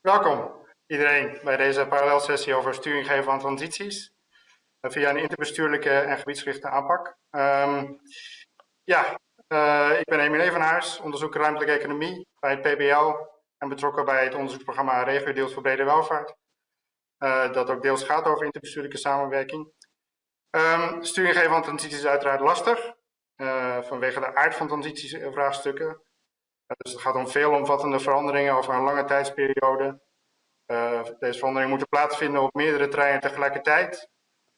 Welkom iedereen bij deze parallelsessie over sturing geven van transities uh, via een interbestuurlijke en gebiedsgerichte aanpak. Um, ja, uh, ik ben Emile Evenhuis, onderzoeker ruimtelijke economie bij het PBL en betrokken bij het onderzoeksprogramma Regio Deels voor Brede Welvaart. Uh, dat ook deels gaat over interbestuurlijke samenwerking. Um, sturing geven van transities is uiteraard lastig, vanwege de aard van transitievraagstukken. Dus het gaat om veelomvattende veranderingen over een lange tijdsperiode. Uh, deze veranderingen moeten plaatsvinden op meerdere terreinen tegelijkertijd.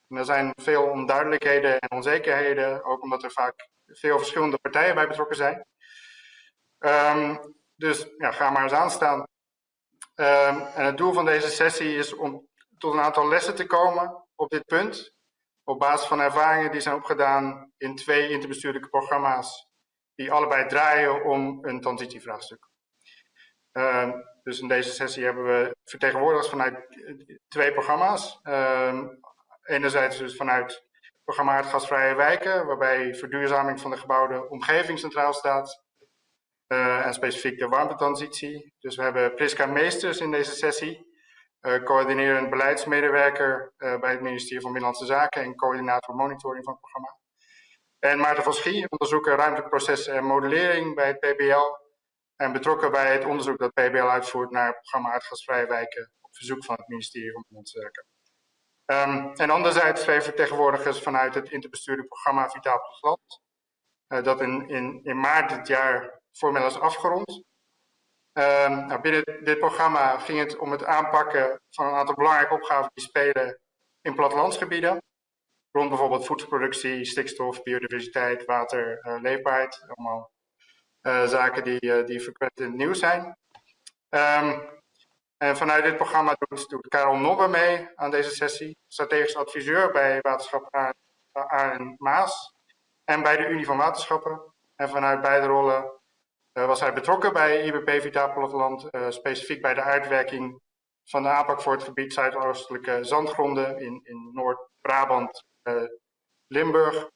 En er zijn veel onduidelijkheden en onzekerheden, ook omdat er vaak veel verschillende partijen bij betrokken zijn. Um, dus ja, ga maar eens aanstaan. Um, en het doel van deze sessie is om tot een aantal lessen te komen op dit punt. Op basis van ervaringen die zijn opgedaan in twee interbestuurlijke programma's die allebei draaien om een transitievraagstuk. Uh, dus in deze sessie hebben we vertegenwoordigers vanuit twee programma's. Uh, enerzijds dus vanuit het programma Aardgasvrije Wijken, waarbij verduurzaming van de gebouwde omgeving centraal staat. Uh, en specifiek de warmtetransitie. Dus we hebben Priska Meesters in deze sessie, uh, coördinerend beleidsmedewerker bij het ministerie van Binnenlandse Zaken en coördinator monitoring van het programma. En Maarten van Schie, onderzoeker ruimtelijke processen en modellering bij het PBL. En betrokken bij het onderzoek dat PBL uitvoert naar het programma Aardgasvrije Wijken op verzoek van het ministerie van Zaken. Um, en anderzijds twee vertegenwoordigers vanuit het interbestuurlijk programma Vitaal Platteland. Uh, dat in, in, in maart dit jaar formeel is afgerond. Um, nou, binnen dit programma ging het om het aanpakken van een aantal belangrijke opgaven die spelen in plattelandsgebieden rond bijvoorbeeld voedselproductie, stikstof, biodiversiteit, water, uh, leefbaarheid. Allemaal uh, zaken die, uh, die frequent in het nieuws zijn. Um, en vanuit dit programma doet, doet Karel Nobbe mee aan deze sessie. Strategisch adviseur bij Waterschap en Maas en bij de Unie van Waterschappen. En vanuit beide rollen was hij betrokken bij IBP Vitaal Platteland, specifiek bij de uitwerking van de aanpak voor het gebied Zuidoostelijke zandgronden in, in Noord-Brabant Limburg.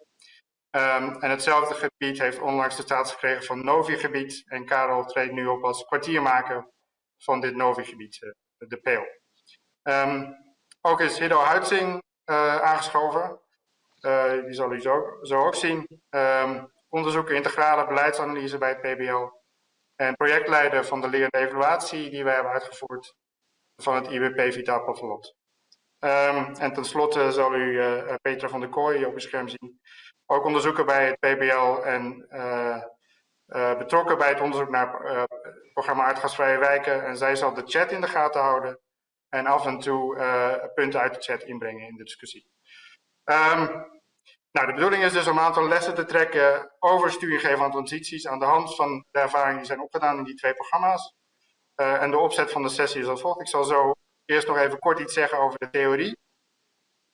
Um, en hetzelfde gebied heeft onlangs de status gekregen van Novi-gebied. En Karel treedt nu op als kwartiermaker van dit Novi-gebied, uh, de PEEL. Um, ook is Hiddo Huitzing uh, aangeschoven. die zal u zo, ook zien. Um, onderzoeker integrale beleidsanalyse bij het PBL. En projectleider van de lerende evaluatie die wij hebben uitgevoerd van het IBP Vitaal Platteland. Um, en tenslotte zal u uh, Petra van der Kooi op uw scherm zien. Ook onderzoeker bij het PBL en uh, uh, betrokken bij het onderzoek naar het programma Aardgasvrije Wijken. En zij zal de chat in de gaten houden en af en toe punten uit de chat inbrengen in de discussie. Um, nou, de bedoeling is dus om een aantal lessen te trekken over stuurgeven van transities aan de hand van de ervaringen die zijn opgedaan in die twee programma's. en de opzet van de sessie is als volgt. Ik zal zo eerst nog even kort iets zeggen over de theorie.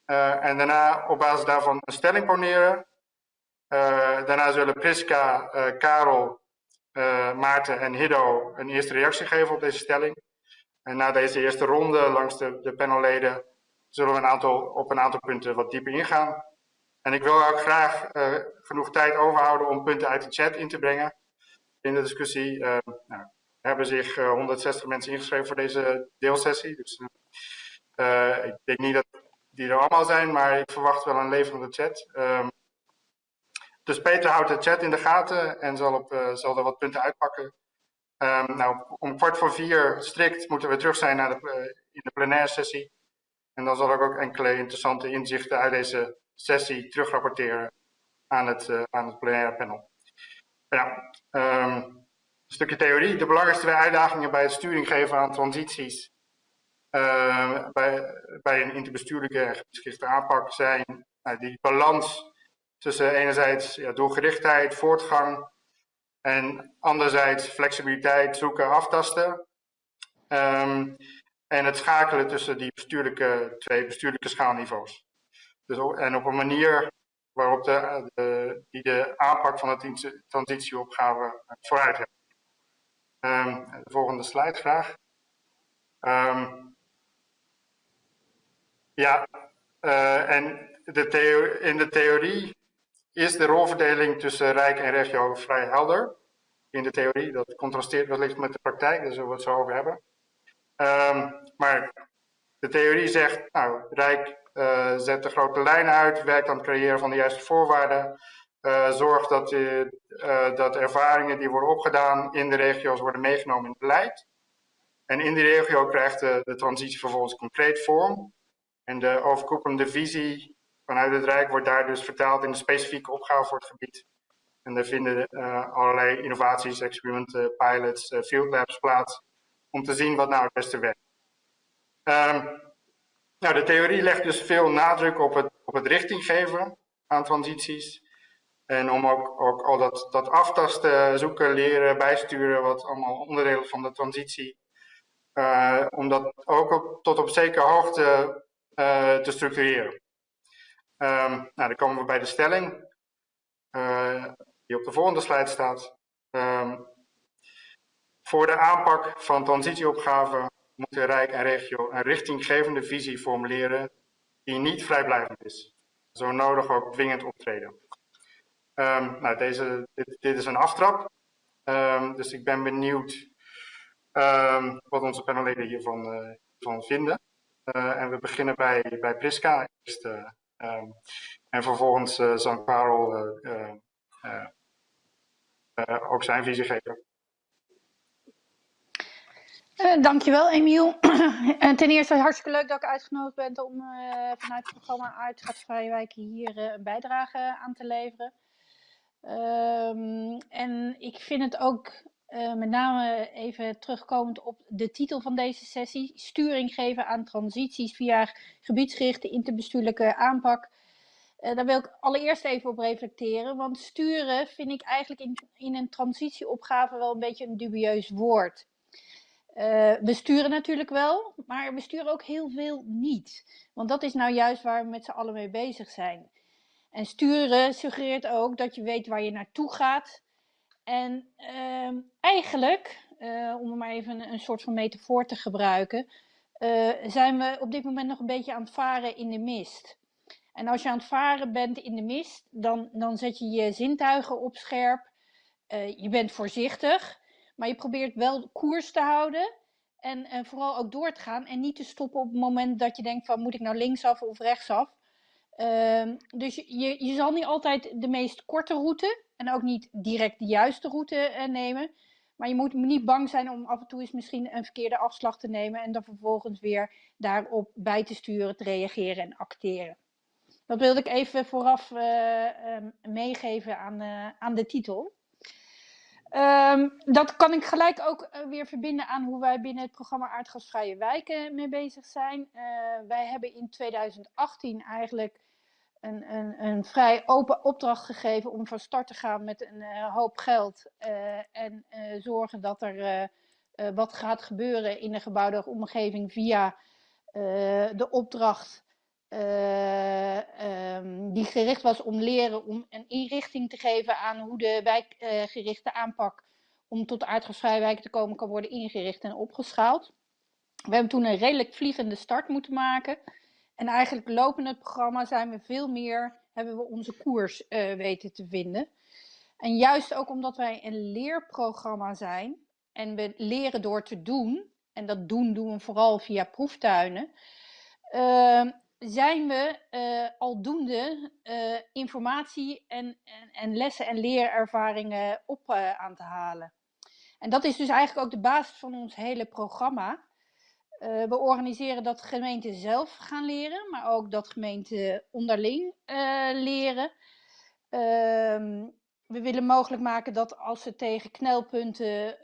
Uh, en daarna op basis daarvan een stelling poneren. Uh, daarna zullen Priska, uh, Karel, Maarten en Hiddo een eerste reactie geven op deze stelling. En na deze eerste ronde langs de, de panelleden zullen we een aantal, op een aantal punten wat dieper ingaan. En ik wil ook graag genoeg tijd overhouden om punten uit de chat in te brengen in de discussie. Nou, hebben zich 160 eh, mensen ingeschreven voor deze deelsessie. Dus uh, ik denk niet dat die er allemaal zijn, maar ik verwacht wel een levende chat. Um, dus Peter houdt de chat in de gaten en zal, op, uh, zal er wat punten uitpakken. Um, nou, om kwart voor vier strikt moeten we terug zijn naar de, in de plenaire sessie. En dan zal ik ook enkele interessante inzichten uit deze sessie terugrapporteren aan het, aan het plenaire panel. Ja, um, stukje theorie. De belangrijkste uitdagingen bij het sturing geven aan transities uh, bij, bij een interbestuurlijke en geschichte aanpak zijn uh, die balans tussen enerzijds ja, doelgerichtheid, voortgang en anderzijds flexibiliteit, zoeken, aftasten. Um, en het schakelen tussen die bestuurlijke, twee bestuurlijke schaalniveaus. Dus, en op een manier waarop de, die de aanpak van de transitieopgave vooruit hebt. De volgende slide graag. Um, ja, uh, en de in de theorie is de rolverdeling tussen Rijk en regio vrij helder. In de theorie, dat contrasteert wellicht met de praktijk, daar zullen we het zo over hebben. Ehm, maar de theorie zegt, nou, Rijk uh, zet de grote lijnen uit, werkt aan het creëren van de juiste voorwaarden, uh, zorgt dat, uh, dat ervaringen die worden opgedaan in de regio's worden meegenomen in het beleid. En in die regio krijgt de, transitie vervolgens concreet vorm. En de overkoepelende visie vanuit het Rijk wordt daar dus vertaald in een specifieke opgave voor het gebied. En daar vinden allerlei innovaties, experimenten, pilots, field labs plaats om te zien wat nou het beste werkt. Um, nou, de theorie legt dus veel nadruk op het, op het richting geven aan transities. En om ook, ook al dat, dat aftasten, zoeken, leren, bijsturen, wat allemaal onderdelen van de transitie, uh, om dat ook tot op zekere hoogte uh, te structureren. Um, nou, dan komen we bij de stelling, uh, die op de volgende slide staat. Um, voor de aanpak van transitieopgaven moeten Rijk en regio een richtinggevende visie formuleren die niet vrijblijvend is. Zo nodig ook dwingend optreden. Um, nou, deze, dit, dit, is een aftrap, um, dus ik ben benieuwd um, wat onze panelleden hiervan uh, van vinden. Uh, en we beginnen bij, bij Priska uh, en vervolgens zal Karel ook zijn visie geven. Dankjewel, Emiel. en ten eerste hartstikke leuk dat ik uitgenodigd ben om vanuit het programma Aardschapsvrije Wijken hier een bijdrage aan te leveren. Um, en ik vind het ook met name even terugkomend op de titel van deze sessie: Sturing geven aan transities via gebiedsgerichte interbestuurlijke aanpak. daar wil ik allereerst even op reflecteren, want sturen vind ik eigenlijk in, in een transitieopgave wel een beetje een dubieus woord. Uh, we sturen natuurlijk wel, maar we sturen ook heel veel niet. Want dat is nou juist waar we met z'n allen mee bezig zijn. En sturen suggereert ook dat je weet waar je naartoe gaat. En uh, eigenlijk, uh, om maar even een, een, soort van metafoor te gebruiken, uh, zijn we op dit moment nog een beetje aan het varen in de mist. En als je aan het varen bent in de mist, dan, dan zet je je zintuigen op scherp. je bent voorzichtig. Maar je probeert wel koers te houden. En, en vooral ook door te gaan. En niet te stoppen op het moment dat je denkt van moet ik nou linksaf of rechtsaf. Uh, dus je, je zal niet altijd de meest korte route. En ook niet direct de juiste route uh, nemen. Maar je moet niet bang zijn om af en toe eens misschien een verkeerde afslag te nemen. En dan vervolgens weer daarop bij te sturen, te reageren en acteren. Dat wilde ik even vooraf uh, meegeven aan, uh, aan de titel. Um, dat kan ik gelijk ook uh, weer verbinden aan hoe wij binnen het programma Aardgasvrije Wijken mee bezig zijn. Uh, wij hebben in 2018 eigenlijk een, een, een, vrij open opdracht gegeven om van start te gaan met een uh, hoop geld. en zorgen dat er wat gaat gebeuren in de gebouwde omgeving via de opdracht uh, um, die gericht was om leren om een inrichting te geven aan hoe de wijkgerichte uh, aanpak om tot aardgasvrije wijken te komen kan worden ingericht en opgeschaald. We hebben toen een redelijk vliegende start moeten maken. En eigenlijk lopend het programma zijn we veel meer, hebben we onze koers uh, weten te vinden. En juist ook omdat wij een leerprogramma zijn en we leren door te doen, en dat doen doen we vooral via proeftuinen, uh, zijn we uh, aldoende uh, informatie en, en, en, lessen en leerervaringen op uh, aan te halen. En dat is dus eigenlijk ook de basis van ons hele programma. we organiseren dat gemeenten zelf gaan leren, maar ook dat gemeenten onderling leren. Ehm, we willen mogelijk maken dat als ze tegen knelpunten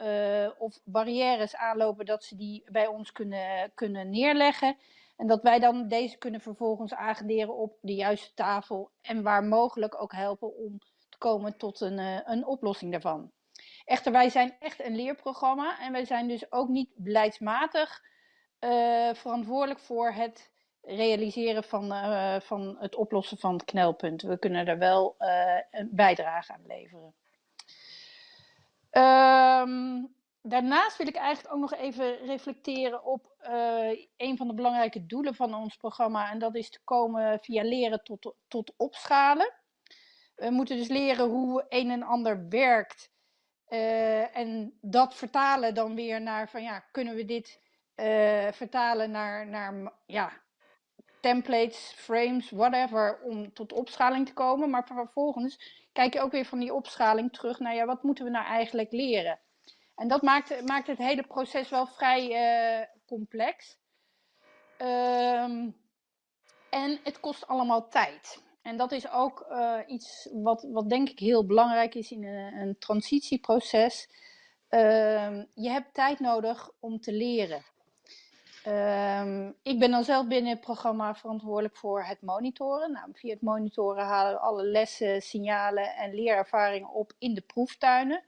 of barrières aanlopen, dat ze die bij ons kunnen, kunnen neerleggen. En dat wij dan deze kunnen vervolgens agenderen op de juiste tafel en waar mogelijk ook helpen om te komen tot een, uh, een oplossing daarvan. Echter, wij zijn echt een leerprogramma en wij zijn dus ook niet beleidsmatig uh, verantwoordelijk voor het realiseren van, uh, van het oplossen van het knelpunt. We kunnen er wel een bijdrage aan leveren. Um, daarnaast wil ik eigenlijk ook nog even reflecteren op uh, een van de belangrijke doelen van ons programma. En dat is te komen via leren tot, tot opschalen. We moeten dus leren hoe een en ander werkt. Uh, en dat vertalen dan weer naar van ja, kunnen we dit vertalen naar, naar ja, templates, frames, whatever, om tot opschaling te komen. Maar vervolgens kijk je ook weer van die opschaling terug naar, ja, wat moeten we nou eigenlijk leren? En dat maakt, maakt het hele proces wel vrij uh, complex. Um, en het kost allemaal tijd. En dat is ook uh, iets wat, wat denk ik heel belangrijk is in een, een transitieproces. Uh, je hebt tijd nodig om te leren. Um, ik ben dan zelf binnen het programma verantwoordelijk voor het monitoren. Nou, via het monitoren halen we alle lessen, signalen en leerervaringen op in de proeftuinen.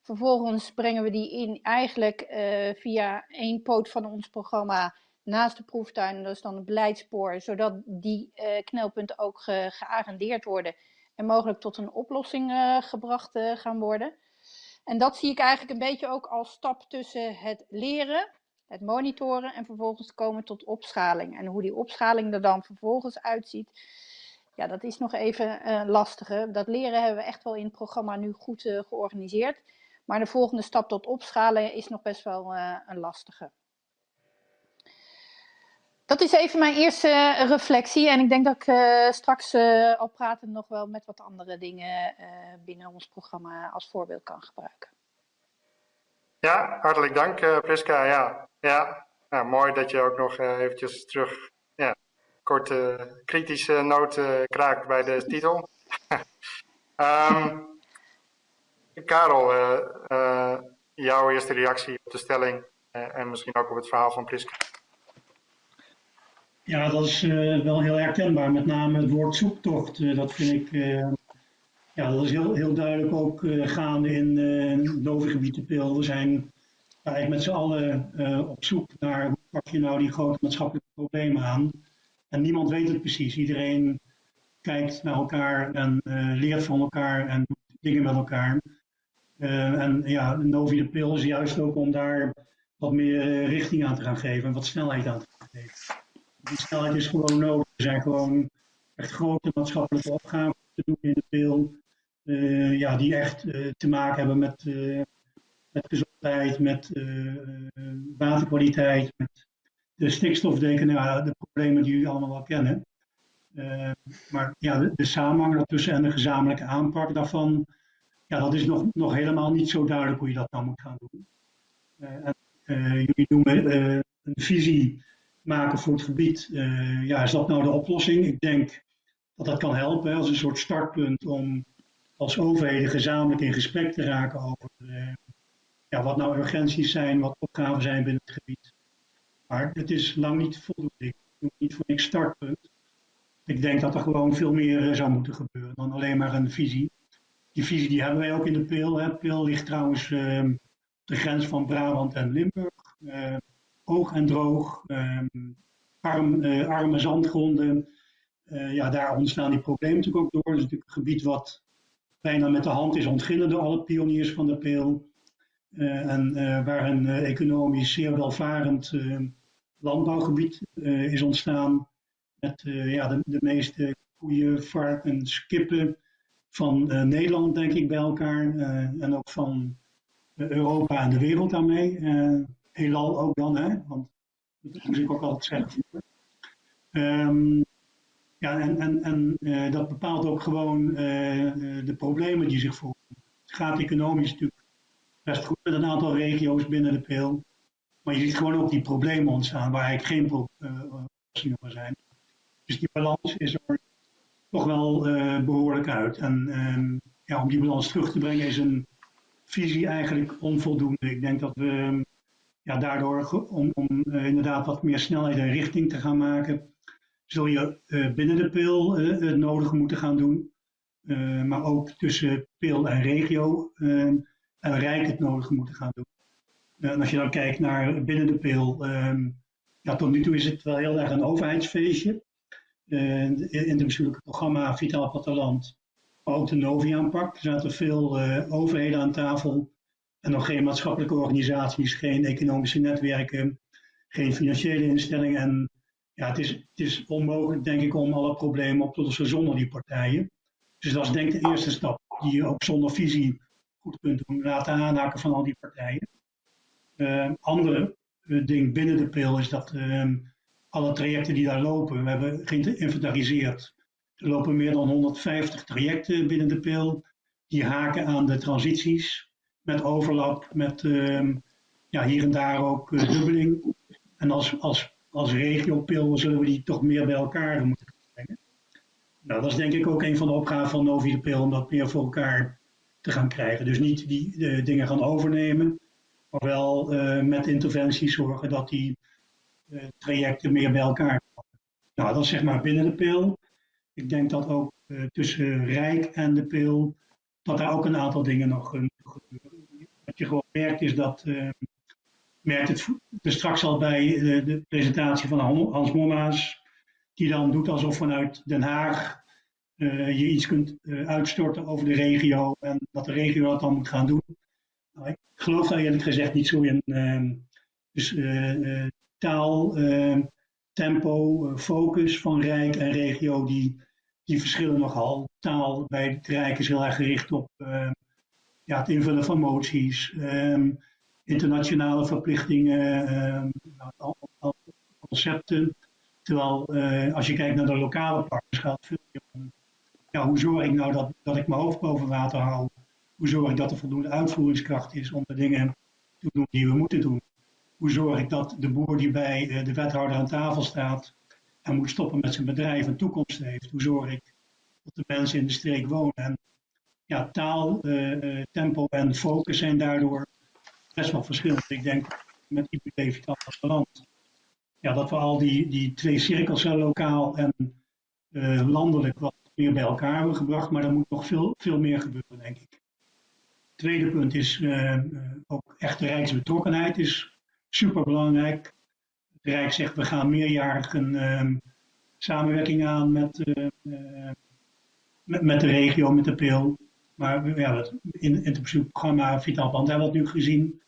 Vervolgens brengen we die in eigenlijk uh, via één poot van ons programma naast de proeftuinen. Dat is dan het beleidspoor, zodat die uh, knelpunten ook ge worden en mogelijk tot een oplossing uh, gebracht gaan worden. En dat zie ik eigenlijk een beetje ook als stap tussen het leren het monitoren en vervolgens komen tot opschaling. En hoe die opschaling er dan vervolgens uitziet, ja, dat is nog even uh, lastiger. Dat leren hebben we echt wel in het programma nu goed georganiseerd. Maar de volgende stap tot opschalen is nog best wel uh, een lastige. Dat is even mijn eerste reflectie. En ik denk dat ik straks al praten nog wel met wat andere dingen binnen ons programma als voorbeeld kan gebruiken. Ja, hartelijk dank uh, Priska. Ja, ja. Nou, mooi dat je ook nog uh, eventjes terug ja, korte kritische noot uh, kraakt bij de titel. um, Karel, jouw eerste reactie op de stelling en misschien ook op het verhaal van Priska. Ja, dat is wel heel herkenbaar. Met name het woord zoektocht. dat vind ik ja, dat is heel, heel duidelijk ook gaande in uh, Pil. We zijn eigenlijk met z'n allen op zoek naar hoe pak je nou die grote maatschappelijke problemen aan. En niemand weet het precies. Iedereen kijkt naar elkaar en leert van elkaar en doet dingen met elkaar. En ja, Novi de Pil is juist ook om daar wat meer richting aan te gaan geven en wat snelheid aan te gaan geven. Die snelheid is gewoon nodig. Er zijn gewoon echt grote maatschappelijke opgaven te doen in de pil. Uh, ja, die echt te maken hebben met, met gezondheid, met waterkwaliteit, met de stikstofdeken, nou, de problemen die jullie allemaal wel kennen. maar ja, de, de samenhang daartussen en de gezamenlijke aanpak daarvan, ja, dat is nog, nog helemaal niet zo duidelijk hoe je dat nou moet gaan doen. en, jullie noemen een visie maken voor het gebied. ja, is dat nou de oplossing? Ik denk dat dat kan helpen als een soort startpunt om als overheden gezamenlijk in gesprek te raken over ja, wat nou urgenties zijn, wat opgaven zijn binnen het gebied. Maar het is lang niet voldoende. Ik doe niet voor niks startpunt. Ik denk dat er gewoon veel meer zou moeten gebeuren dan alleen maar een visie. Die visie die hebben wij ook in de Peel. Hè. Peel ligt trouwens uh, op de grens van Brabant en Limburg. hoog en droog, ehm, arm, arme zandgronden. ja, daar ontstaan die problemen natuurlijk ook door. Het is natuurlijk een gebied wat bijna met de hand is ontginnen door alle pioniers van de peel. Uh, en uh, waar een uh, economisch zeer welvarend landbouwgebied is ontstaan. Met ja, de, de, meeste koeien, varkens, kippen van Nederland, denk ik, bij elkaar. en ook van Europa en de wereld daarmee. heelal ook dan, hè? want dat moet ik ook altijd zeggen. Um, ja, en, en, en uh, dat bepaalt ook gewoon uh, de problemen die zich voordoen. Het gaat economisch natuurlijk best goed met een aantal regio's binnen de pil. Maar je ziet gewoon ook die problemen ontstaan waar eigenlijk geen oplossingen voor zijn. Dus die balans is er toch wel uh, behoorlijk uit. En um, ja, om die balans terug te brengen is een visie eigenlijk onvoldoende. Ik denk dat we ja, daardoor, om, om inderdaad wat meer snelheid en richting te gaan maken, zul je uh, binnen de pil het nodige moeten gaan doen. Maar ook tussen pil en regio en rijk het nodige moeten gaan doen. en als je dan kijkt naar binnen de pil, ja, tot nu toe is het wel heel erg een overheidsfeestje. In, het bestuurlijke programma Vitaal Platteland, ook de Novi-aanpak. Er zaten veel overheden aan tafel en nog geen maatschappelijke organisaties, geen economische netwerken, geen financiële instellingen en ja, het is, het is onmogelijk, denk ik, om alle problemen op te lossen zonder die partijen. Dus dat is denk ik de eerste stap, die je ook zonder visie goed kunt doen, laten aanhaken van al die partijen. Uh, andere ding binnen de pil is dat ehm, alle trajecten die daar lopen, we hebben geïnventariseerd. Er lopen meer dan 150 trajecten binnen de pil. Die haken aan de transities met overlap, met ehm, ja, hier en daar ook uh, dubbeling. En als, als, als regiopil zullen we die toch meer bij elkaar moeten brengen. Nou, dat is denk ik ook een van de opgaven van Novi de Pil om dat meer voor elkaar te gaan krijgen. Dus niet die uh, dingen gaan overnemen, maar wel uh, met interventies zorgen dat die trajecten meer bij elkaar. Nou, dat is zeg maar binnen de pil. Ik denk dat ook tussen Rijk en de pil, dat daar ook een aantal dingen nog moeten gebeuren. Wat je gewoon merkt is dat merkt het er straks al bij de, presentatie van Hans Momma's, die dan doet alsof vanuit Den Haag je iets kunt uitstorten over de regio en dat de regio dat dan moet gaan doen. Nou, ik geloof daar eerlijk gezegd niet zo in. Uh, dus taal, tempo, focus van Rijk en regio, die, die verschillen nogal. Taal bij het Rijk is heel erg gericht op ja, het invullen van moties. Um, internationale verplichtingen, uh, concepten. Terwijl uh, als je kijkt naar de lokale partners gaat veel meer om ja, hoe zorg ik nou dat, dat ik mijn hoofd boven water hou? Hoe zorg ik dat er voldoende uitvoeringskracht is om de dingen te doen die we moeten doen? Hoe zorg ik dat de boer die bij uh, de wethouder aan tafel staat en moet stoppen met zijn bedrijf een toekomst heeft? Hoe zorg ik dat de mensen in de streek wonen? En ja, taal, uh, tempo en focus zijn daardoor best wel verschillend. Ik denk met IPD Vitaal Land, ja, dat we al die, die twee cirkels, lokaal en landelijk, wat meer bij elkaar hebben gebracht. Maar er moet nog veel, veel meer gebeuren, denk ik. Tweede punt is ook echte rijksbetrokkenheid is super belangrijk. Het Rijk zegt we gaan meerjarig een uh, samenwerking aan met, met, met, de regio, met de PIL. Maar ja, in, in het programma Vitaal Band hebben we het nu gezien.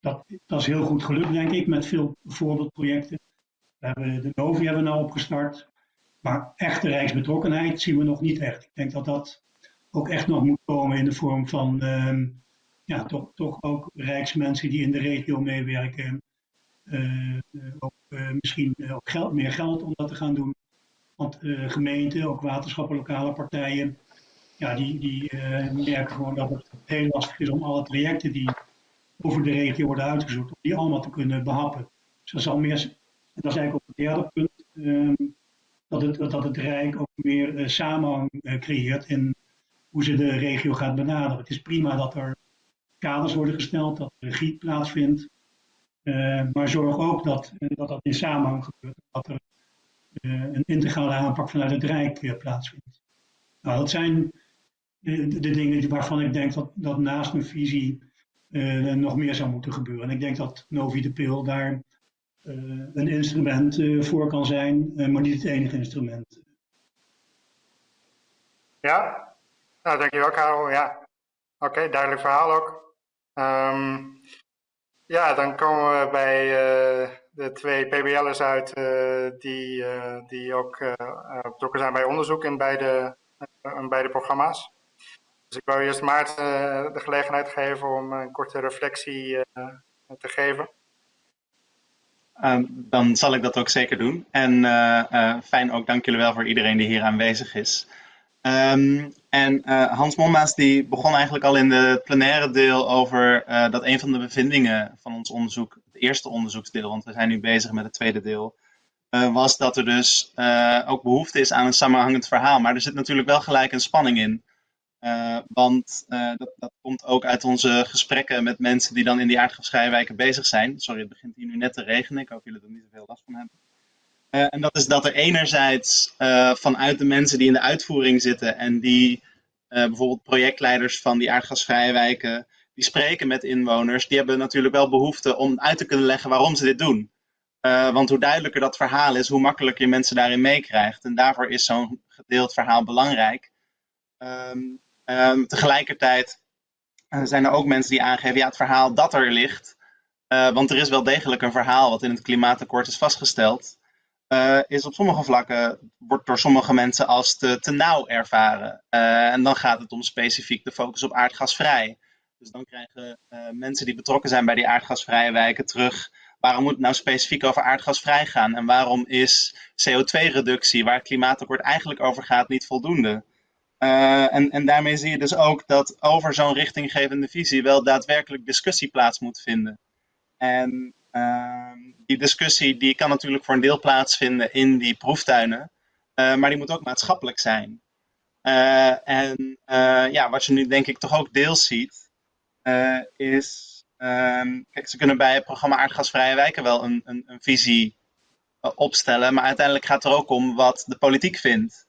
Dat, dat is heel goed gelukt, denk ik, met veel voorbeeldprojecten. We hebben de Novi hebben we nou opgestart. Maar echte rijksbetrokkenheid zien we nog niet echt. Ik denk dat dat ook echt nog moet komen in de vorm van uh, ja, toch, toch ook rijksmensen die in de regio meewerken. Uh, ook uh, misschien ook geld, meer geld om dat te gaan doen. Want gemeenten, ook waterschappen, lokale partijen, ja, die, die merken gewoon dat het heel lastig is om alle trajecten die over de regio worden uitgezocht, om die allemaal te kunnen behappen. Dus dat is al meer, en dat is eigenlijk ook het derde punt, um, dat, het, dat het Rijk ook meer samenhang creëert in hoe ze de regio gaat benaderen. Het is prima dat er kaders worden gesteld, dat regie plaatsvindt, uh, maar zorg ook dat, dat dat in samenhang gebeurt, dat er een integrale aanpak vanuit het Rijk plaatsvindt. Nou, dat zijn de, de, dingen waarvan ik denk dat, dat naast een visie uh, nog meer zou moeten gebeuren. En ik denk dat Novi de Pil daar uh, een instrument uh, voor kan zijn, maar niet het enige instrument. Ja, nou dankjewel Karel. Ja, oké, duidelijk verhaal ook. Um, ja, dan komen we bij de twee PBL'ers uit die, die ook betrokken zijn bij onderzoek in beide, in beide programma's. Dus ik wou eerst Maarten de gelegenheid geven om een korte reflectie te geven. Um, dan zal ik dat ook zeker doen. En fijn ook, dank jullie wel voor iedereen die hier aanwezig is. Um, en Hans Mommaas die begon eigenlijk al in de plenaire deel over dat een van de bevindingen van ons onderzoek, het eerste onderzoeksdeel, want we zijn nu bezig met het tweede deel, was dat er dus ook behoefte is aan een samenhangend verhaal. Maar er zit natuurlijk wel gelijk een spanning in. Want dat, dat, komt ook uit onze gesprekken met mensen die dan in die aardgasvrijwijken bezig zijn. Sorry, het begint hier nu net te regenen. Ik hoop jullie er niet te veel last van hebben. Uh, en dat is dat er enerzijds vanuit de mensen die in de uitvoering zitten en die bijvoorbeeld projectleiders van die aardgasvrijwijken, die spreken met inwoners, die hebben natuurlijk wel behoefte om uit te kunnen leggen waarom ze dit doen. want hoe duidelijker dat verhaal is, hoe makkelijker je mensen daarin meekrijgt. En daarvoor is zo'n gedeeld verhaal belangrijk. Um, Um, tegelijkertijd zijn er ook mensen die aangeven, ja, het verhaal dat er ligt, want er is wel degelijk een verhaal wat in het klimaatakkoord is vastgesteld, uh, is op sommige vlakken, wordt door sommige mensen als te, te nauw ervaren. en dan gaat het om specifiek de focus op aardgasvrij. Dus dan krijgen mensen die betrokken zijn bij die aardgasvrije wijken terug, waarom moet het nou specifiek over aardgasvrij gaan? En waarom is CO2-reductie, waar het klimaatakkoord eigenlijk over gaat, niet voldoende? En, en daarmee zie je dus ook dat over zo'n richtinggevende visie wel daadwerkelijk discussie plaats moet vinden. En die discussie die kan natuurlijk voor een deel plaatsvinden in die proeftuinen, uh, maar die moet ook maatschappelijk zijn. Uh, en ja, wat je nu denk ik toch ook deels ziet, is Um, kijk, ze kunnen bij het programma Aardgasvrije Wijken wel een, een, een visie opstellen, maar uiteindelijk gaat het er ook om wat de politiek vindt.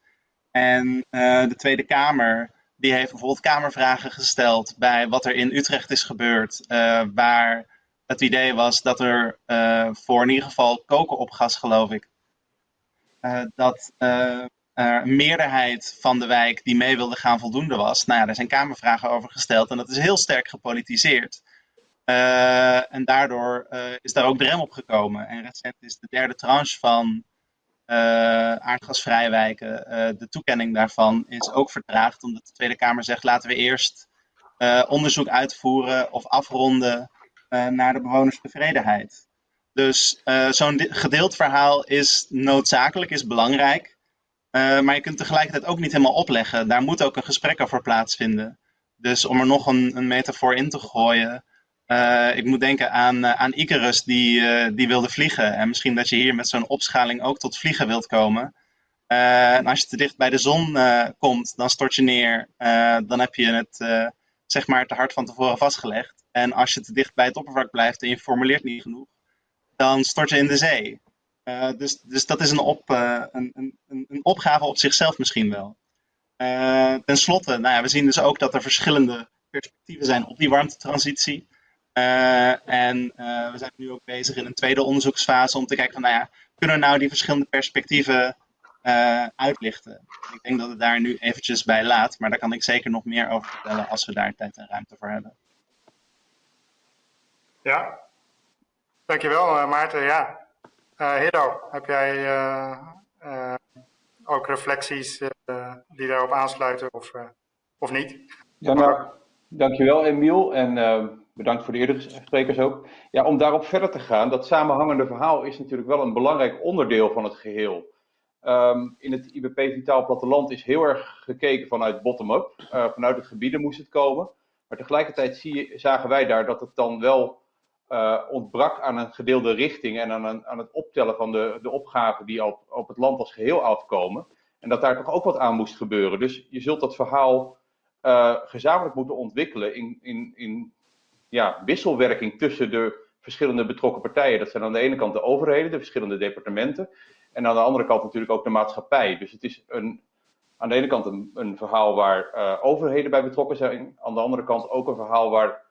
En de Tweede Kamer, die heeft bijvoorbeeld Kamervragen gesteld bij wat er in Utrecht is gebeurd, waar het idee was dat er voor in ieder geval koken op gas, geloof ik, dat er een meerderheid van de wijk die mee wilde gaan voldoende was. Nou ja, daar zijn Kamervragen over gesteld en dat is heel sterk gepolitiseerd. En daardoor is daar ook de rem op gekomen. En recent is de derde tranche van uh, aardgasvrije wijken, de toekenning daarvan, is ook vertraagd. Omdat de Tweede Kamer zegt, laten we eerst onderzoek uitvoeren of afronden naar de bewonerstevredenheid. Dus zo'n gedeeld verhaal is noodzakelijk, is belangrijk. maar je kunt tegelijkertijd ook niet helemaal opleggen. Daar moet ook een gesprek over plaatsvinden. Dus om er nog een, een metafoor in te gooien, ik moet denken aan, aan Icarus die, die wilde vliegen. En misschien dat je hier met zo'n opschaling ook tot vliegen wilt komen. en als je te dicht bij de zon komt, dan stort je neer. dan heb je het zeg maar te hard van tevoren vastgelegd. En als je te dicht bij het oppervlak blijft en je formuleert niet genoeg, dan stort je in de zee. dus, dus dat is een, op, een, een, een opgave op zichzelf misschien wel. ten slotte, nou ja, we zien dus ook dat er verschillende perspectieven zijn op die warmtetransitie. En we zijn nu ook bezig in een tweede onderzoeksfase om te kijken van, nou ja, kunnen we nou die verschillende perspectieven uitlichten? Ik denk dat het daar nu eventjes bij laat, maar daar kan ik zeker nog meer over vertellen als we daar tijd en ruimte voor hebben. Ja, dankjewel Maarten. Ja, Hiddo, heb jij ook reflecties die daarop aansluiten of, of niet? Ja, nou, dankjewel Emiel en bedankt voor de eerdere sprekers ook. Ja, om daarop verder te gaan, dat samenhangende verhaal is natuurlijk wel een belangrijk onderdeel van het geheel. Um, in het IBP Vitaal Platteland is heel erg gekeken vanuit bottom-up. Vanuit het gebieden moest het komen. Maar tegelijkertijd zagen wij daar dat het dan wel uh, ontbrak aan een gedeelde richting en aan, aan het optellen van de, de opgaven die op, op het land als geheel afkomen. En dat daar toch ook wat aan moest gebeuren. Dus je zult dat verhaal uh, gezamenlijk moeten ontwikkelen in, in, in ja, wisselwerking tussen de verschillende betrokken partijen. Dat zijn aan de ene kant de overheden, de verschillende departementen. En aan de andere kant natuurlijk ook de maatschappij. Dus het is een, aan de ene kant een, verhaal waar uh, overheden bij betrokken zijn. Aan de andere kant ook een verhaal waar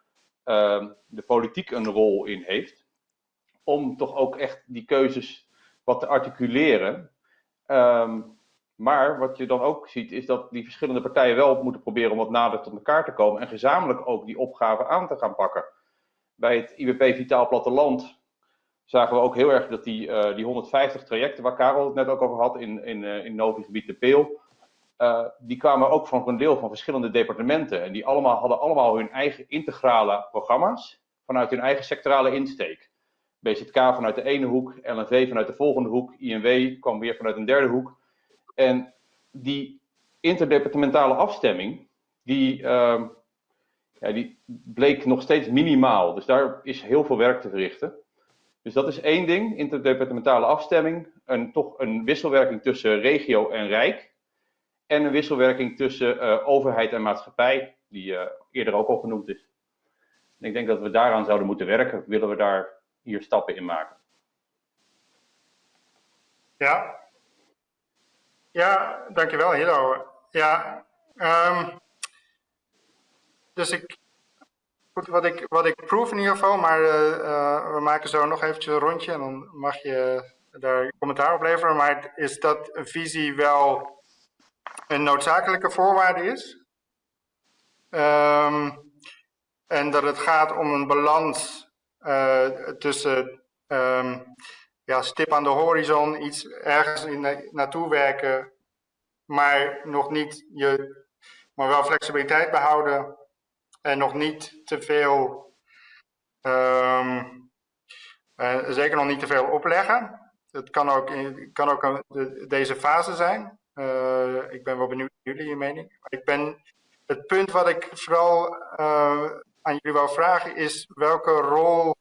uh, de politiek een rol in heeft. Om toch ook echt die keuzes wat te articuleren. Um, maar wat je dan ook ziet, is dat die verschillende partijen wel moeten proberen om wat nader tot elkaar te komen en gezamenlijk ook die opgave aan te gaan pakken. Bij het IBP Vitaal Platteland zagen we ook heel erg dat die, uh, die 150 trajecten, waar Karel het net ook over had in, in, uh, in Novi-gebied de Peel, uh, die kwamen ook van een deel van verschillende departementen. En die allemaal, hadden allemaal hun eigen integrale programma's vanuit hun eigen sectorale insteek. BZK vanuit de ene hoek, LNV vanuit de volgende hoek, INW kwam weer vanuit een derde hoek. En die interdepartementale afstemming, die, uh, ja, die bleek nog steeds minimaal. Dus daar is heel veel werk te verrichten. Dus dat is één ding, interdepartementale afstemming. Een, toch een wisselwerking tussen regio en rijk. En een wisselwerking tussen uh, overheid en maatschappij, die uh, eerder ook al genoemd is. En ik denk dat we daaraan zouden moeten werken, willen we daar hier stappen in maken. Ja, ja, dankjewel Hilo. Ja, um, dus ik, wat ik, wat ik proef in ieder geval, maar uh, we maken zo nog eventjes een rondje en dan mag je daar commentaar op leveren. Maar is dat een visie wel een noodzakelijke voorwaarde is? Um, en dat het gaat om een balans uh, tussen um, ja, stip aan de horizon, iets ergens in, naartoe werken, maar nog niet je, maar wel flexibiliteit behouden en nog niet te veel um, Eh, zeker nog niet te veel opleggen. Het kan ook, in, kan ook een, de, deze fase zijn. Eh, ik ben wel benieuwd naar jullie mening. Maar ik ben, het punt wat ik vooral uh, aan jullie wil vragen is welke rol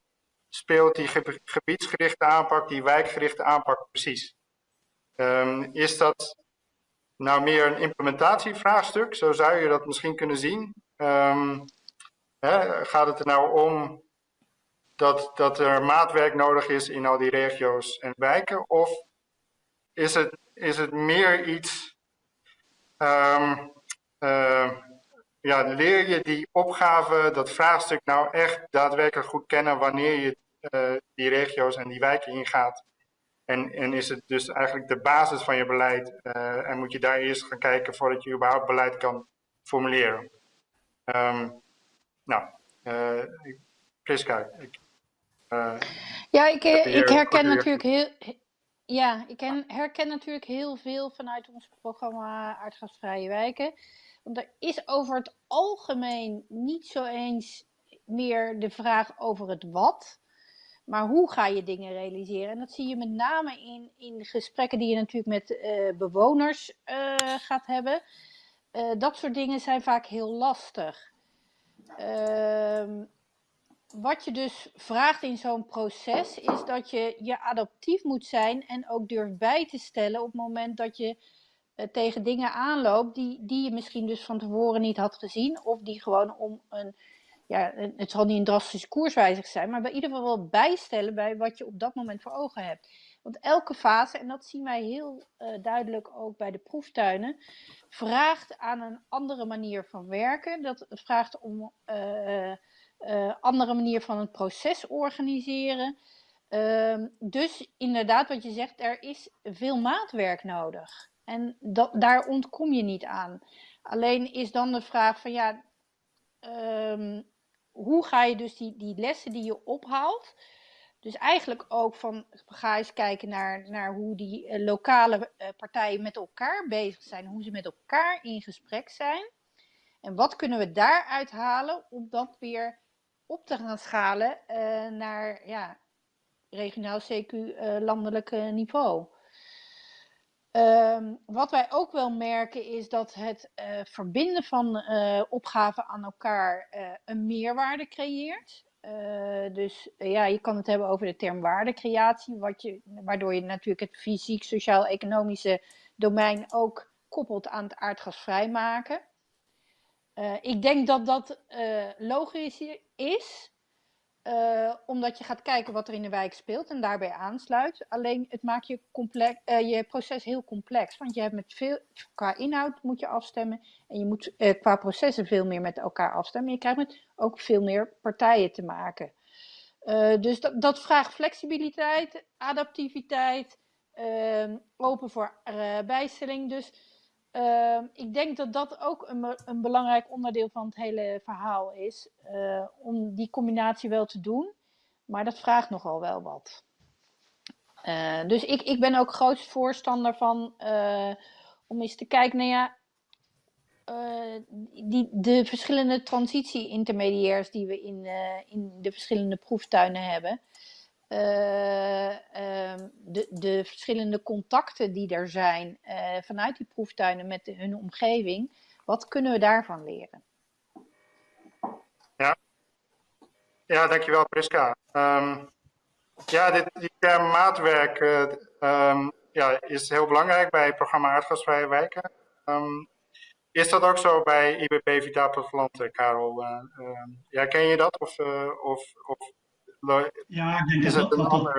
speelt die gebiedsgerichte aanpak, die wijkgerichte aanpak precies? Um, is dat nou meer een implementatievraagstuk? Zo zou je dat misschien kunnen zien. Um, hè, gaat het er nou om dat, dat er maatwerk nodig is in al die regio's en wijken? Of is het, is het meer iets, um, uh, ja, leer je die opgave, dat vraagstuk nou echt daadwerkelijk goed kennen wanneer je uh, die regio's en die wijken ingaat? En, en is het dus eigenlijk de basis van je beleid uh, en moet je daar eerst gaan kijken voordat je überhaupt beleid kan formuleren? Um, nou, Priska, ik, ja, ik, ik herken natuurlijk heel, ja, ik herken natuurlijk heel veel vanuit ons programma Aardgasvrije Wijken. Want er is over het algemeen niet zo eens meer de vraag over het wat. Maar hoe ga je dingen realiseren? En dat zie je met name in, in gesprekken die je natuurlijk met uh, bewoners uh, gaat hebben. Uh, dat soort dingen zijn vaak heel lastig. Wat je dus vraagt in zo'n proces is dat je je adaptief moet zijn en ook durft bij te stellen op het moment dat je tegen dingen aanloopt die, die je misschien dus van tevoren niet had gezien of die gewoon om een ja, het zal niet een drastische koerswijzig zijn, maar bij ieder geval wel bijstellen bij wat je op dat moment voor ogen hebt. Want elke fase, en dat zien wij heel uh, duidelijk ook bij de proeftuinen, vraagt aan een andere manier van werken. Dat vraagt om uh, andere manier van het proces organiseren. Ehm, dus inderdaad, wat je zegt, er is veel maatwerk nodig. En daar ontkom je niet aan. Alleen is dan de vraag van ja, um, hoe ga je dus die, die lessen die je ophaalt, dus eigenlijk ook van ga eens kijken naar, naar hoe die uh, lokale uh, partijen met elkaar bezig zijn, hoe ze met elkaar in gesprek zijn. En wat kunnen we daaruit halen om dat weer op te gaan schalen uh, naar ja, regionaal CQ landelijk niveau. Um, wat wij ook wel merken is dat het verbinden van uh, opgaven aan elkaar een meerwaarde creëert. dus ja, je kan het hebben over de term waardecreatie, wat je, waardoor je natuurlijk het fysiek, sociaal-economische domein ook koppelt aan het aardgasvrij maken. Ik denk dat dat logisch is, uh, omdat je gaat kijken wat er in de wijk speelt en daarbij aansluit. Alleen het maakt je, complex, uh, je proces heel complex. Want je hebt met veel, qua inhoud moet je afstemmen. En je moet uh, qua processen veel meer met elkaar afstemmen. Je krijgt met ook veel meer partijen te maken. dus dat, dat, vraagt flexibiliteit, adaptiviteit, ehm, open voor bijstelling. Dus uh, ik denk dat dat ook een, een, belangrijk onderdeel van het hele verhaal is. Uh, om die combinatie wel te doen. Maar dat vraagt nogal wel wat. Uh, dus ik, ik ben ook groot voorstander van om eens te kijken naar ja, die, de verschillende transitie-intermediairs die we in, in de verschillende proeftuinen hebben. Uh, uh, de, de, verschillende contacten die er zijn uh, vanuit die proeftuinen met de, hun omgeving, wat kunnen we daarvan leren? Ja, ja dankjewel Priska. Um, ja, dit, die term maatwerk um, ja, is heel belangrijk bij het programma Aardgasvrije Wijken. Is dat ook zo bij IBP Vitaal Platteland, Karel? ja, ken je dat? Of, of, of ja, ik denk dat dat, dat,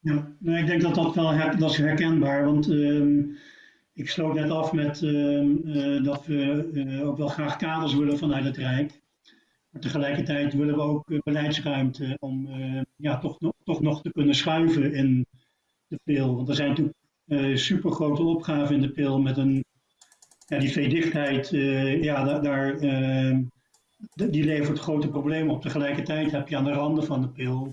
ja, ik denk dat dat wel her, dat is herkenbaar. Want um, ik sloot net af met um, uh, dat we uh, ook wel graag kaders willen vanuit het Rijk. Maar tegelijkertijd willen we ook uh, beleidsruimte om ja, toch, nog, toch nog te kunnen schuiven in de pil. Want er zijn natuurlijk super grote opgaven in de pil met een ja, die veedichtheid. ja, daar, daar ehm, die levert grote problemen op. Tegelijkertijd heb je aan de randen van de pil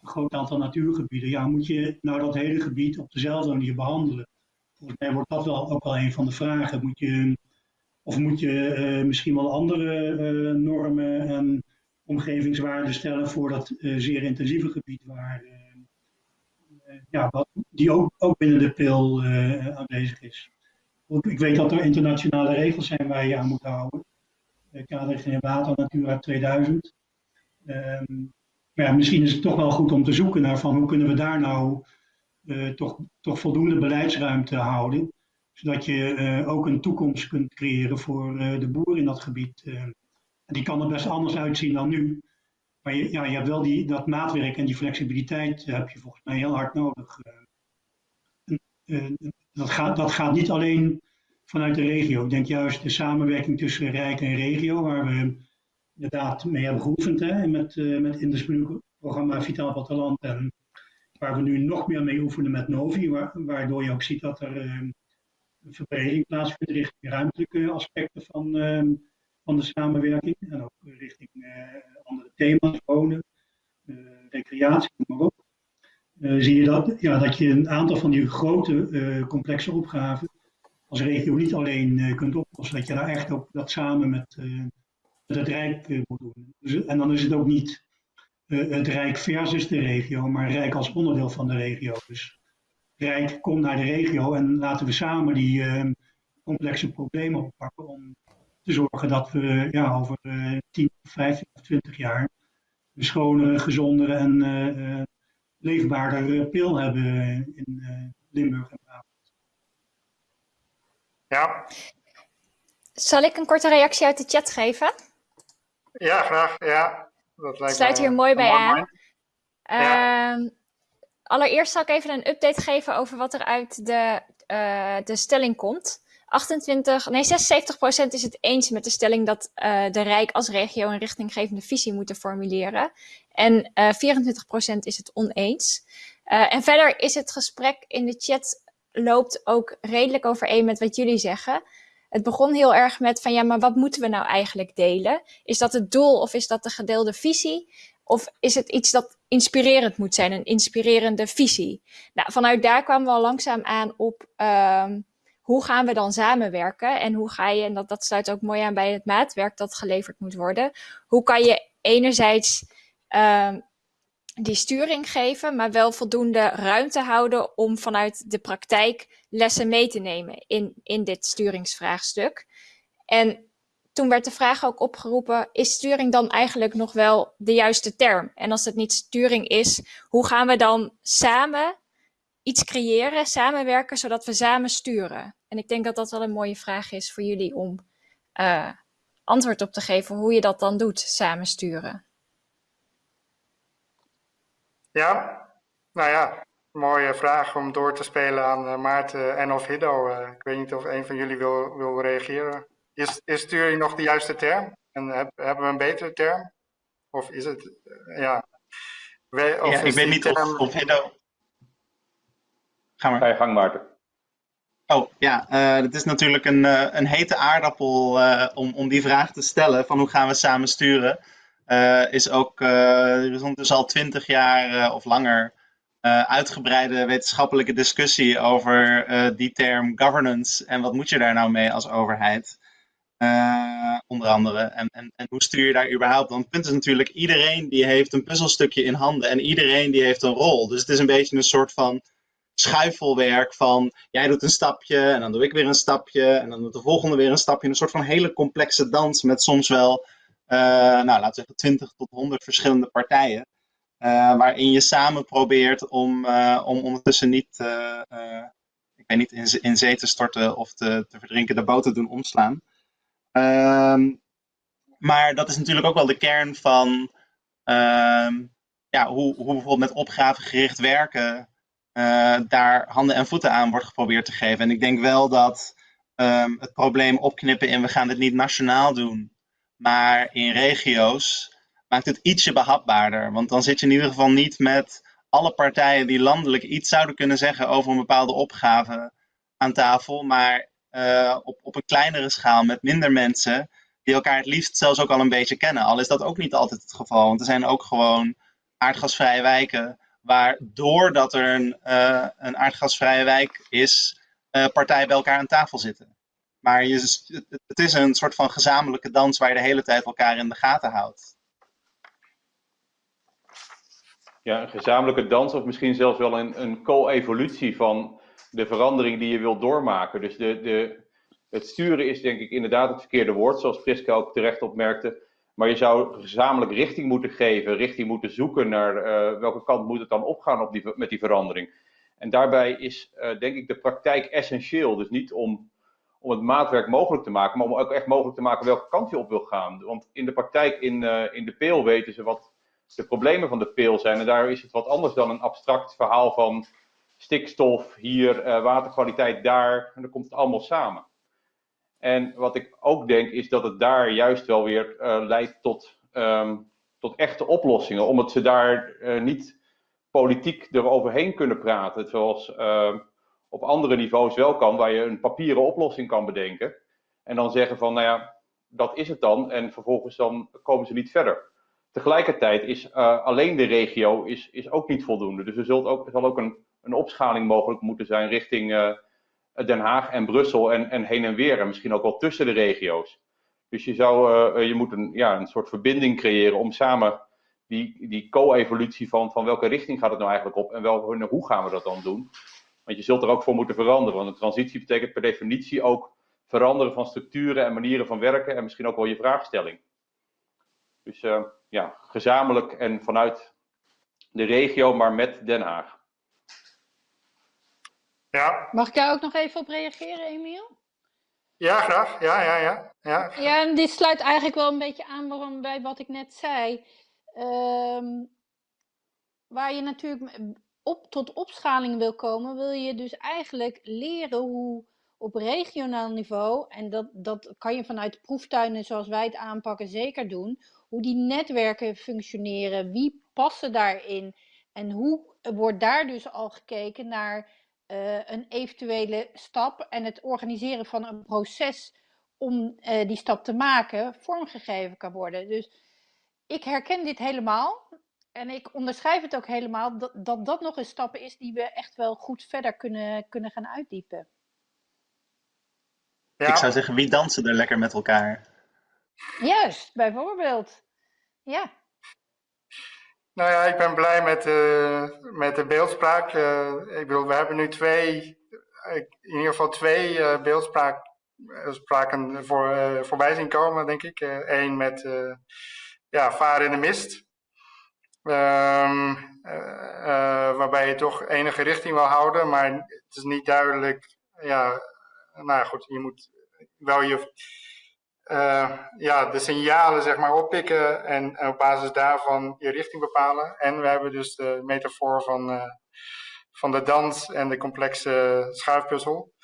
een groot aantal natuurgebieden. Ja, moet je nou dat hele gebied op dezelfde manier behandelen? Volgens mij wordt dat wel ook wel een van de vragen. Moet je, of moet je uh, misschien wel andere uh, normen en omgevingswaarden stellen voor dat uh, zeer intensieve gebied waar ja, die ook, ook binnen de pil aanwezig is. Ik weet dat er internationale regels zijn waar je aan moet houden. Kaderrichtlijn Water, Natura 2000. Um, maar ja, misschien is het toch wel goed om te zoeken naar van hoe kunnen we daar nou uh, toch, toch voldoende beleidsruimte houden. Zodat je uh, ook een toekomst kunt creëren voor de boer in dat gebied. en die kan er best anders uitzien dan nu. Maar je, ja, je hebt wel die, dat maatwerk en die flexibiliteit heb je volgens mij heel hard nodig. dat, gaat, dat gaat niet alleen vanuit de regio. Ik denk juist de samenwerking tussen Rijk en regio, waar we inderdaad mee hebben geoefend hè, met, uh, met in het programma Vitaal Platteland. En waar we nu nog meer mee oefenen met Novi, waardoor je ook ziet dat er uh, een verbreding plaatsvindt richting ruimtelijke aspecten van, uh, van de samenwerking. En ook richting andere thema's, wonen, recreatie, maar ook. zie je dat, ja, dat je een aantal van die grote complexe opgaven als regio niet alleen kunt oplossen. Dat je daar echt ook dat samen met dat het Rijk eh, moet doen. Dus, en dan is het ook niet uh, het Rijk versus de regio, maar Rijk als onderdeel van de regio. Dus Rijk komt naar de regio en laten we samen die uh, complexe problemen oppakken om te zorgen dat we ja, over uh, 10, 15 of 20 jaar een schonere, gezondere en leefbaarder pil hebben in Limburg. Ja. Zal ik een korte reactie uit de chat geven? Ja, graag. Ja, dat lijkt Sluit hier mooi bij aan. Uh, allereerst zal ik even een update geven over wat er uit de, uh, de stelling komt. 28, nee, 76% is het eens met de stelling dat uh, de Rijk als regio een richtinggevende visie moeten formuleren. En uh, eh, 24% is het oneens. en verder is het gesprek in de chat loopt ook redelijk overeen met wat jullie zeggen het begon heel erg met van ja, maar wat moeten we nou eigenlijk delen? Is dat het doel of is dat de gedeelde visie? Of is het iets dat inspirerend moet zijn, een inspirerende visie? Nou, vanuit daar kwamen we al langzaam aan op um, hoe gaan we dan samenwerken? En hoe ga je, en dat, dat sluit ook mooi aan bij het maatwerk dat geleverd moet worden. Hoe kan je enerzijds um, die sturing geven, maar wel voldoende ruimte houden om vanuit de praktijk lessen mee te nemen in, in dit sturingsvraagstuk. En toen werd de vraag ook opgeroepen, is sturing dan eigenlijk nog wel de juiste term? En als het niet sturing is, hoe gaan we dan samen iets creëren, samenwerken, zodat we samen sturen? En ik denk dat dat wel een mooie vraag is voor jullie om uh, antwoord op te geven hoe je dat dan doet, samen sturen. Ja, nou ja, mooie vraag om door te spelen aan uh, Maarten en of Hiddo. Uh, ik weet niet of een van jullie wil, wil reageren. Is, is sturing nog de juiste term? En heb, hebben we een betere term? Of is het, uh, ja... We, of ja, ik weet niet term... of, of Hiddo... Ga maar. Ga je gang, Maarten. Oh ja, uh, het is natuurlijk een, uh, een hete aardappel uh, om, om die vraag te stellen van hoe gaan we samen sturen. Uh, is ook, uh, er is ondertussen al twintig jaar uh, of langer uitgebreide wetenschappelijke discussie over die term governance en wat moet je daar nou mee als overheid. onder andere. En, en, en hoe stuur je daar überhaupt? Want het punt is natuurlijk, iedereen die heeft een puzzelstukje in handen en iedereen die heeft een rol. Dus het is een beetje een soort van schuifelwerk van jij doet een stapje en dan doe ik weer een stapje en dan doet de volgende weer een stapje. Een soort van hele complexe dans met soms wel nou, laten we zeggen 20 tot 100 verschillende partijen. Uh, waarin je samen probeert om, uh, om ondertussen niet, ik weet niet, in, in, zee te storten of te, te verdrinken, de boot te doen omslaan. Ehm, maar dat is natuurlijk ook wel de kern van ehm, ja, hoe, hoe bijvoorbeeld met opgavegericht werken daar handen en voeten aan wordt geprobeerd te geven. En ik denk wel dat um, het probleem opknippen in we gaan dit niet nationaal doen, maar in regio's maakt het ietsje behapbaarder. Want dan zit je in ieder geval niet met alle partijen die landelijk iets zouden kunnen zeggen over een bepaalde opgave aan tafel, maar uh, op, op een kleinere schaal met minder mensen die elkaar het liefst zelfs ook al een beetje kennen. Al is dat ook niet altijd het geval, want er zijn ook gewoon aardgasvrije wijken waar doordat er een, uh, een aardgasvrije wijk is, uh, partijen bij elkaar aan tafel zitten. Maar je, het is een soort van gezamenlijke dans waar je de hele tijd elkaar in de gaten houdt. ja, een gezamenlijke dans of misschien zelfs wel een, een co-evolutie van de verandering die je wilt doormaken. Dus de, de, het sturen is denk ik inderdaad het verkeerde woord, zoals Priska ook terecht opmerkte. Maar je zou gezamenlijk richting moeten geven, richting moeten zoeken naar uh, welke kant moet het dan opgaan op met die verandering. En daarbij is uh, denk ik de praktijk essentieel. Dus niet om, om het maatwerk mogelijk te maken, maar om ook echt mogelijk te maken welke kant je op wil gaan. Want in de praktijk in, uh, in de peel weten ze wat de problemen van de peel zijn. En daar is het wat anders dan een abstract verhaal van stikstof hier, waterkwaliteit daar. En dan komt het allemaal samen. En wat ik ook denk is dat het daar juist wel weer uh, leidt tot, um, tot echte oplossingen. Omdat ze daar niet politiek eroverheen kunnen praten. Zoals op andere niveaus wel kan, waar je een papieren oplossing kan bedenken. En dan zeggen van, nou ja, dat is het dan. En vervolgens dan komen ze niet verder. Tegelijkertijd is alleen de regio is, is ook niet voldoende. Dus er zult ook, er zal ook een, een opschaling mogelijk moeten zijn richting Den Haag en Brussel en, en heen en weer. En misschien ook wel tussen de regio's. Dus je, zou, uh, je moet een, ja, een soort verbinding creëren om samen die, die co-evolutie van, van welke richting gaat het nou eigenlijk op en wel, hoe gaan we dat dan doen. Want je zult er ook voor moeten veranderen. Want een transitie betekent per definitie ook veranderen van structuren en manieren van werken en misschien ook wel je vraagstelling. Dus uh, ja, gezamenlijk en vanuit de regio, maar met Den Haag. Ja. Mag ik daar ook nog even op reageren, Emiel? Ja, graag. Ja, ja, ja. Ja, ja en dit sluit eigenlijk wel een beetje aan waarom, bij wat ik net zei. Um, waar je natuurlijk op, tot opschaling wil komen, wil je dus eigenlijk leren hoe op regionaal niveau, en dat, dat kan je vanuit proeftuinen zoals wij het aanpakken zeker doen, hoe die netwerken functioneren, wie passen daarin en hoe wordt daar dus al gekeken naar uh, een eventuele stap en het organiseren van een proces om uh, die stap te maken vormgegeven kan worden. Dus ik herken dit helemaal en ik onderschrijf het ook helemaal dat dat, dat nog een stap is die we echt wel goed verder kunnen, kunnen gaan uitdiepen. Ja. Ik zou zeggen, wie dansen er lekker met elkaar? Juist, bijvoorbeeld. Ja. Nou ja, ik ben blij met, uh, met de beeldspraak. Uh, ik bedoel, we hebben nu twee, in ieder geval twee uh, beeldspraken voor, voorbij zien komen, denk ik. Eén met ja, varen in de mist. Um, waarbij je toch enige richting wil houden, maar het is niet duidelijk. Ja, nou goed, je moet wel je uh, ja, de signalen zeg maar oppikken en op basis daarvan je richting bepalen. En we hebben dus de metafoor van, van de dans en de complexe schuifpuzzel.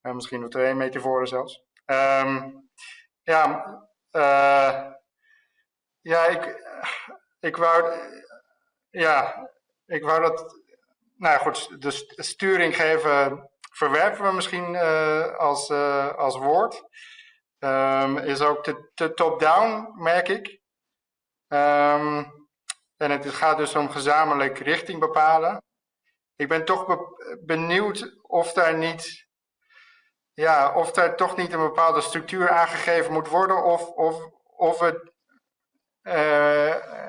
Misschien nog twee metaforen zelfs. Um, ja, ja ik, ik wou, ja, ik wou dat, nou goed, de sturing geven verwerpen we misschien als, als woord. Um, is ook te, top-down, merk ik. Um, en het gaat dus om gezamenlijk richting bepalen. Ik ben toch be benieuwd of daar niet, ja, of daar toch niet een bepaalde structuur aangegeven moet worden, of, of, of, het,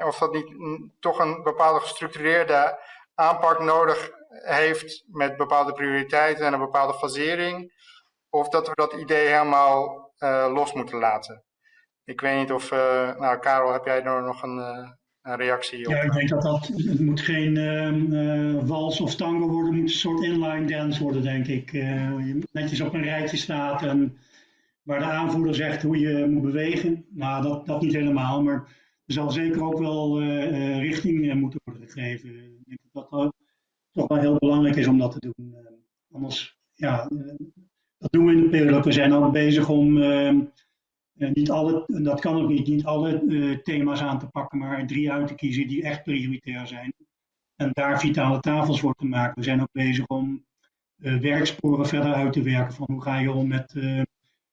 of dat niet toch een bepaalde gestructureerde aanpak nodig heeft met bepaalde prioriteiten en een bepaalde fasering. Of dat we dat idee helemaal uh, los moeten laten. Ik weet niet of, uh, nou Karel, heb jij er nog een, uh, een reactie op? Ja, ik denk dat dat, het moet geen wals of tango worden, het moet een soort inline dance worden, denk ik. je netjes op een rijtje staat en waar de aanvoerder zegt hoe je moet bewegen. Nou, dat, dat niet helemaal, maar zal zeker ook wel richting moeten worden gegeven. Ik denk dat dat toch wel heel belangrijk is om dat te doen. anders, ja, dat doen we in de periode. We zijn ook bezig om uh, niet alle, dat kan ook niet, niet alle uh, thema's aan te pakken, maar drie uit te kiezen die echt prioritair zijn. En daar vitale tafels voor te maken. We zijn ook bezig om uh, werksporen verder uit te werken. Van hoe ga je om met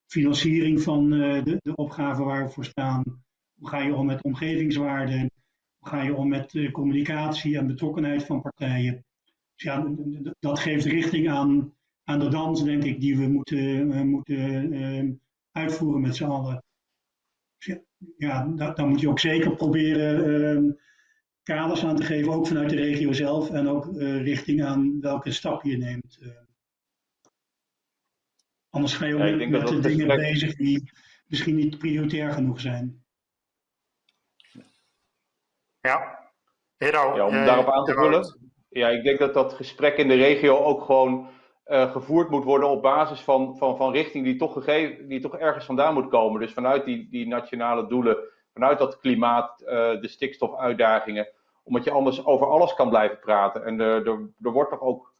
financiering van de, de opgaven waar we voor staan? Hoe ga je om met omgevingswaarden? Hoe ga je om met communicatie en betrokkenheid van partijen? Dus ja, dat geeft richting aan aan de dans, denk ik, die we moeten, uh, moeten uh, uitvoeren met z'n allen. Dus ja, dan, dan, moet je ook zeker proberen kaders aan te geven, ook vanuit de regio zelf en ook richting aan welke stap je neemt. Anders ga je ook Ja, met, de dingen gesprek- bezig die misschien niet prioritair genoeg zijn. Ja. Hero. Ja, om jij- daarop aan te vullen. Ja, ik denk dat dat gesprek in de regio ook gewoon eh, gevoerd moet worden op basis van, van, van richting die toch, gegeven, die toch ergens vandaan moet komen. Dus vanuit die, die nationale doelen, vanuit dat klimaat, eh, de stikstofuitdagingen. Omdat je anders over alles kan blijven praten. En er, er, er wordt toch ook,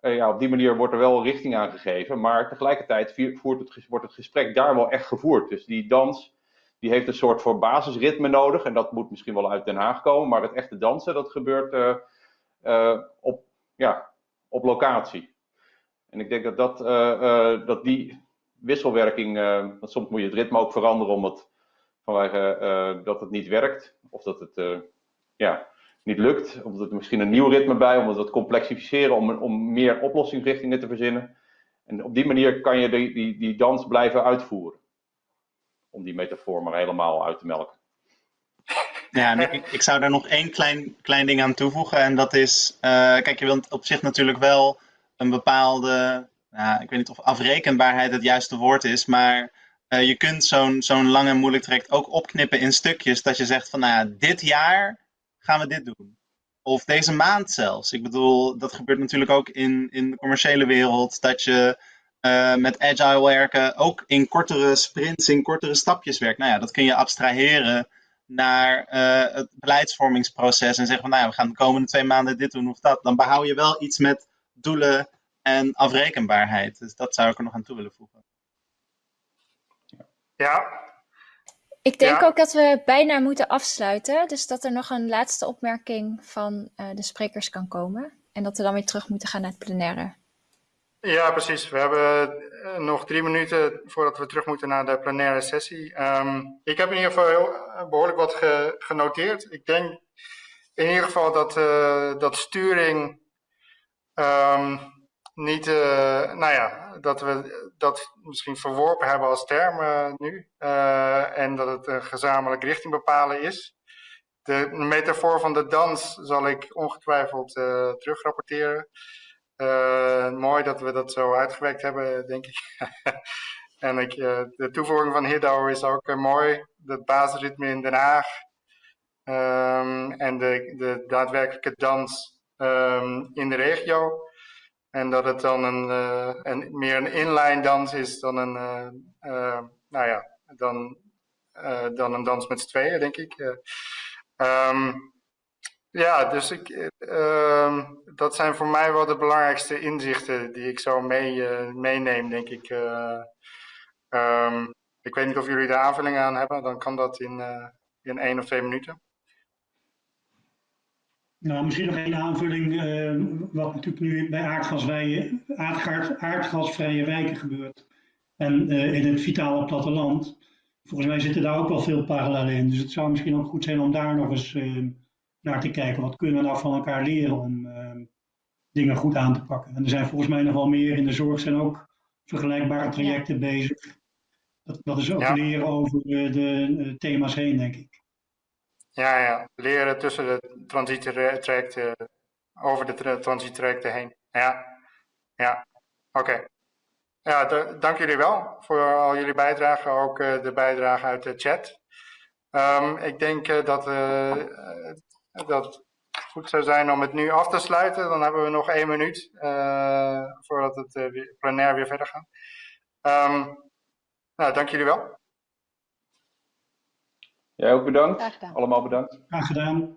eh, ja, op die manier wordt er wel richting aan gegeven. Maar tegelijkertijd voert het, wordt het gesprek daar wel echt gevoerd. Dus die dans, die heeft een soort voor basisritme nodig. En dat moet misschien wel uit Den Haag komen. Maar het echte dansen, dat gebeurt eh, eh, op, ja, op locatie. En ik denk dat, dat, eh, dat die wisselwerking, want soms moet je het ritme ook veranderen omdat vanwege dat het niet werkt. Of dat het ja, niet lukt. Of er misschien een nieuw ritme bij, om het wat complexificeren, om, om meer oplossingsrichtingen te verzinnen. En op die manier kan je die, die, die dans blijven uitvoeren. Om die metafoor maar helemaal uit te melken. Ja, ik, ik zou daar nog één klein, klein ding aan toevoegen. En dat is, eh, kijk, je wilt op zich natuurlijk wel een bepaalde, nou, ik weet niet of afrekenbaarheid het juiste woord is, maar eh, je kunt zo'n zo'n lang en moeilijk traject ook opknippen in stukjes. Dat je zegt van, nou ja, dit jaar gaan we dit doen. Of deze maand zelfs. Ik bedoel, dat gebeurt natuurlijk ook in, in de commerciële wereld. Dat je eh, met agile werken ook in kortere sprints, in kortere stapjes werkt. Nou ja, dat kun je abstraheren naar eh, het beleidsvormingsproces en zeggen van nou ja, we gaan de komende twee maanden dit doen of dat, dan behoud je wel iets met doelen en afrekenbaarheid. Dus dat zou ik er nog aan toe willen voegen. Ja, Ik denk Ja. ook dat we bijna moeten afsluiten. Dus dat er nog een laatste opmerking van eh, de sprekers kan komen. En dat we dan weer terug moeten gaan naar het plenaire. Ja, precies. We hebben eh, nog drie minuten voordat we terug moeten naar de plenaire sessie. Ehm, ik heb in ieder geval heel, eh, behoorlijk wat ge- genoteerd. Ik denk in ieder geval dat, eh, dat sturing ehm, niet, nou ja, dat we dat misschien verworpen hebben als term nu. En dat het een gezamenlijk richting bepalen is. De metafoor van de dans zal ik ongetwijfeld eh terugrapporteren. Eh, mooi dat we dat zo uitgewerkt hebben, denk ik. en ik, eh, de toevoeging van Hiddo is ook eh, mooi. Het basisritme in Den Haag. Ehm, en de, de daadwerkelijke dans ehm, in de regio. En dat het dan een, een, meer een inline dans is dan een, nou ja, dan, dan een dans met tweeën, denk ik. Eh, ehm, ja, dus ik, eh, ehm, dat zijn voor mij wel de belangrijkste inzichten die ik zo mee, eh, meeneem, denk ik. Eh, ehm, ik weet niet of jullie daar aanvullingen aan hebben, dan kan dat in, eh, in één of twee minuten. Nou, misschien nog één aanvulling, eh, wat natuurlijk nu bij aardgasvrije, aardgas, aardgasvrije wijken gebeurt. En in het vitale platteland. Volgens mij zitten daar ook wel veel parallellen in. Dus het zou misschien ook goed zijn om daar nog eens naar te kijken. Wat kunnen we nou van elkaar leren om eh, dingen goed aan te pakken? En er zijn volgens mij nog wel meer in de zorg zijn ook vergelijkbare trajecten bezig. Dat, dat is ook Ja. leren over de thema's heen, denk ik. Ja, ja, leren tussen de transitietrajecten, over de tra- transitietrajecten heen. Ja, ja, oké. Ja, da- dank jullie wel voor al jullie bijdragen, ook eh, de bijdrage uit de chat. Ehm, ik denk eh, dat, eh, dat het goed zou zijn om het nu af te sluiten. Dan hebben we nog één minuut eh, voordat het eh, weer, plenair weer verder gaat. Ehm, nou, dank jullie wel. Jij ook bedankt. Graag gedaan. Allemaal bedankt. Graag gedaan.